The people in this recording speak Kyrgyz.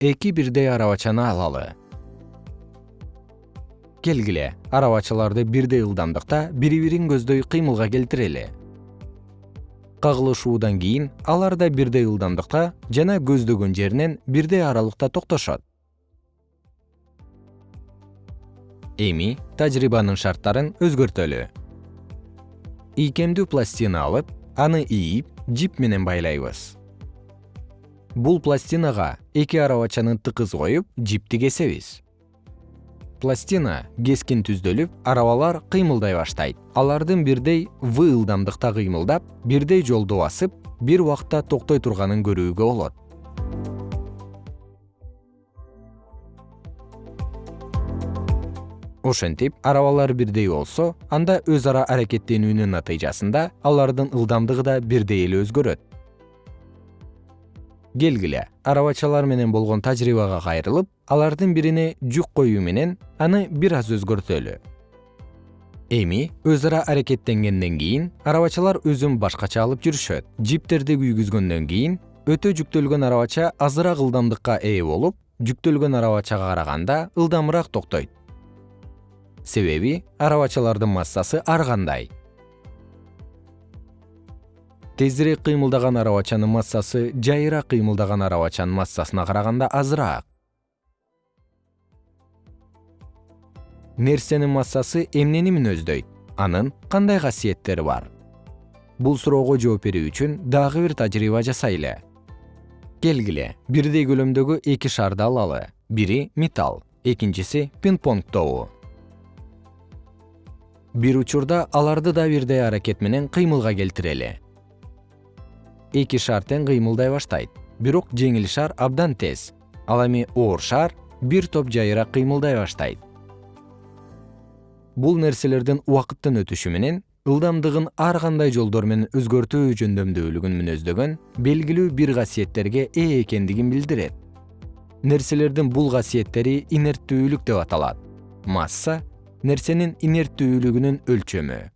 эки бирдей арабачаны алалы. Келгиле арабачаларды бирдей ылдамдыкта бири бирин көздөй кыймылга келтирели. Кагылышуудан кийин алар да бирдей ылдамдыкта жана көздөгөн жеринен бирдей аралыкта токтошот. Эми тажрыйбанын шарттарын өзгөртөлү. Ийкемдүү пластина алып аны ийип жип менен байлайбыз бул пластинага эки арабачаны тыкыз коюп жипти кесебиз пластина кескин түздөлүп арабалар кыймылдай баштайт. Алардын бирдей в ылдамдыкта кыймылдап бирдей жолду басып бир убакта токтой турганын көрүүгө болот. Ошентип арабалар бирдей болсо анда өз ара аракеттенүүнүн натыйжасында алардын ылдамдыгы да бирдей эле өзгөрөт келгиле арабачалар менен болгон тажрыйбага кайрылып алардын бирине жүк коюу менен аны бир аз өзгөртөлү. Эми өз ара аракеттенгенден кийин арабачалар өзүн башкача алып жүрүшөт. Жиптерди күйгүзгөндөн кийин өтө жүктөлгөн арабача азыраак ылдамдыкка ээ болуп жүктөлгөн арабачага караганда ылдамыраак токтойт. Себеби арабачалардын массасы ар кандай тезирээк кыймылдаган арабачанын массасы жайыраак кыймылдаган арабачанын массасына караганда азыраак. Нерсенин массасы эмнени мүнөздөйт анын кандай касиеттери бар? Бул суроого жооп берүү үчүн дагы бир тажрыйба жасайлы келгиле бирдей көлөмдөгү эки шарды алалы. Бири металл экинчиси пинг понг тобу. Бир учурда аларды да бирдей аракет менен кыймылга келтирели эки шар тең кыймылдай баштайт. Бирок жеңил шар абдан тез. Ал эми оор шар бир топ жайыраак кыймылдай баштайт. Бул нерселердин убакыттын өтүшү менен ылдамдыгын ар кандай жолдор менен өзгөртүү жөндөмдүүлүгүн мүнөздөгөн белгилүү бир касиеттерге ээ экендигин билдирет. Нерселердин бул касиеттери инерттүүлүк деп аталат. Масса нерсенин инерттүүлүгүнүн өлчөмү